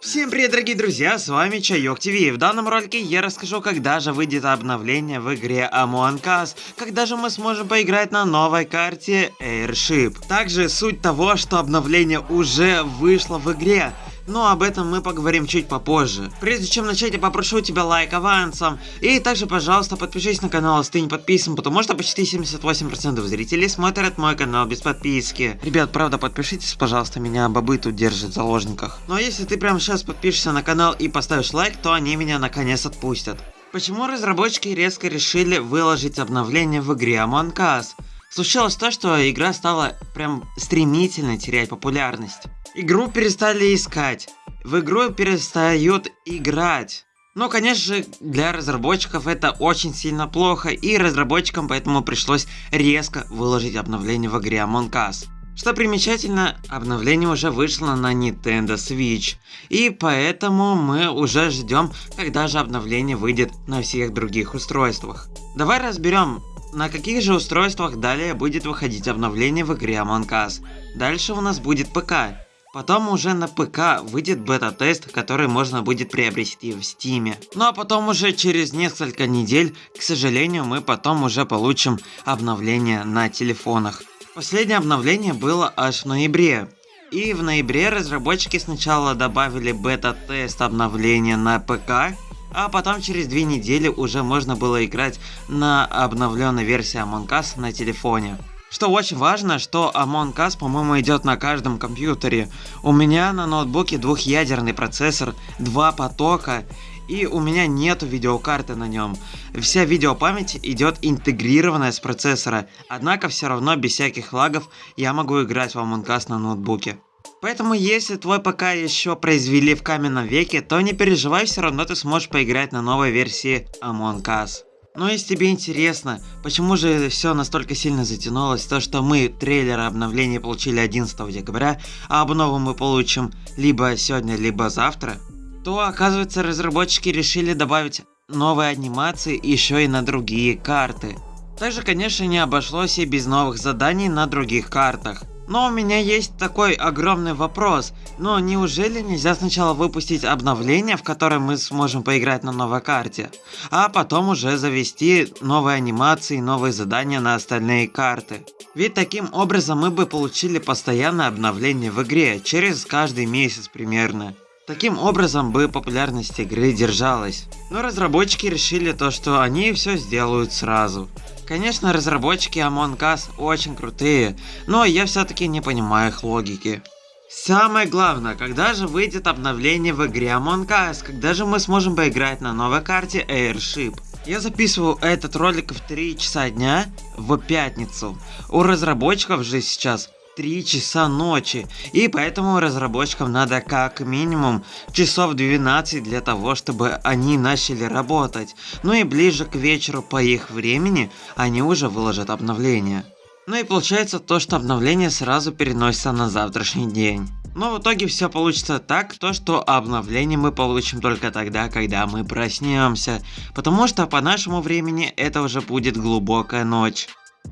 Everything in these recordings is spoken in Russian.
Всем привет, дорогие друзья, с вами Чайок ТВ. В данном ролике я расскажу, когда же выйдет обновление в игре Among Us, когда же мы сможем поиграть на новой карте Airship. Также суть того, что обновление уже вышло в игре, но об этом мы поговорим чуть попозже. Прежде чем начать, я попрошу тебя лайк авансом. И также, пожалуйста, подпишись на канал, если ты не подписан, потому что почти 78% зрителей смотрят мой канал без подписки. Ребят, правда, подпишитесь, пожалуйста, меня бобы тут держат в заложниках. Но если ты прямо сейчас подпишешься на канал и поставишь лайк, то они меня наконец отпустят. Почему разработчики резко решили выложить обновление в игре Among Us? Случилось то, что игра стала прям стремительно терять популярность. Игру перестали искать, в игру перестают играть. Но, конечно же, для разработчиков это очень сильно плохо, и разработчикам поэтому пришлось резко выложить обновление в игре Among Us. Что примечательно, обновление уже вышло на Nintendo Switch, и поэтому мы уже ждем, когда же обновление выйдет на всех других устройствах. Давай разберем, на каких же устройствах далее будет выходить обновление в игре Among Us. Дальше у нас будет ПК. Потом уже на ПК выйдет бета-тест, который можно будет приобрести в Стиме. Ну а потом уже через несколько недель, к сожалению, мы потом уже получим обновление на телефонах. Последнее обновление было аж в ноябре. И в ноябре разработчики сначала добавили бета-тест обновления на ПК, а потом через две недели уже можно было играть на обновленной версии Among Us на телефоне. Что очень важно, что Among Us, по-моему, идет на каждом компьютере. У меня на ноутбуке двухъядерный процессор, два потока, и у меня нету видеокарты на нем. Вся видеопамять идет интегрированная с процессора, однако все равно без всяких лагов я могу играть в Among Us на ноутбуке. Поэтому если твой ПК еще произвели в каменном веке, то не переживай, все равно ты сможешь поиграть на новой версии Among Us. Но если тебе интересно, почему же все настолько сильно затянулось, то что мы трейлер обновления получили 11 декабря, а обнову мы получим либо сегодня, либо завтра, то оказывается разработчики решили добавить новые анимации еще и на другие карты. Также конечно не обошлось и без новых заданий на других картах. Но у меня есть такой огромный вопрос. Но неужели нельзя сначала выпустить обновление, в которое мы сможем поиграть на новой карте, а потом уже завести новые анимации, новые задания на остальные карты? Ведь таким образом мы бы получили постоянное обновление в игре, через каждый месяц примерно. Таким образом бы популярность игры держалась. Но разработчики решили то, что они все сделают сразу. Конечно, разработчики Among Us очень крутые, но я все-таки не понимаю их логики. Самое главное, когда же выйдет обновление в игре Among Us, когда же мы сможем поиграть на новой карте Airship. Я записываю этот ролик в 3 часа дня в пятницу. У разработчиков же сейчас 3 часа ночи, и поэтому разработчикам надо как минимум часов 12 для того, чтобы они начали работать. Ну и ближе к вечеру по их времени они уже выложат обновление. Ну и получается то, что обновление сразу переносится на завтрашний день. Но в итоге все получится так, то что обновление мы получим только тогда, когда мы проснемся. Потому что по нашему времени это уже будет глубокая ночь.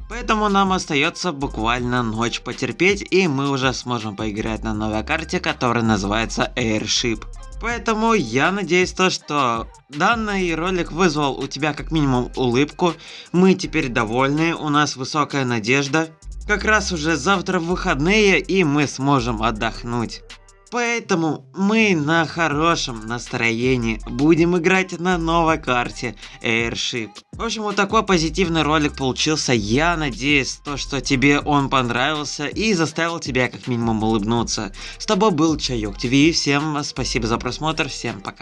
Поэтому нам остается буквально ночь потерпеть, и мы уже сможем поиграть на новой карте, которая называется Airship. Поэтому я надеюсь то, что данный ролик вызвал у тебя как минимум улыбку. Мы теперь довольны, у нас высокая надежда. Как раз уже завтра выходные и мы сможем отдохнуть. Поэтому мы на хорошем настроении будем играть на новой карте Airship. В общем, вот такой позитивный ролик получился. Я надеюсь, то, что тебе он понравился и заставил тебя как минимум улыбнуться. С тобой был Чайок ТВ. Всем спасибо за просмотр. Всем пока.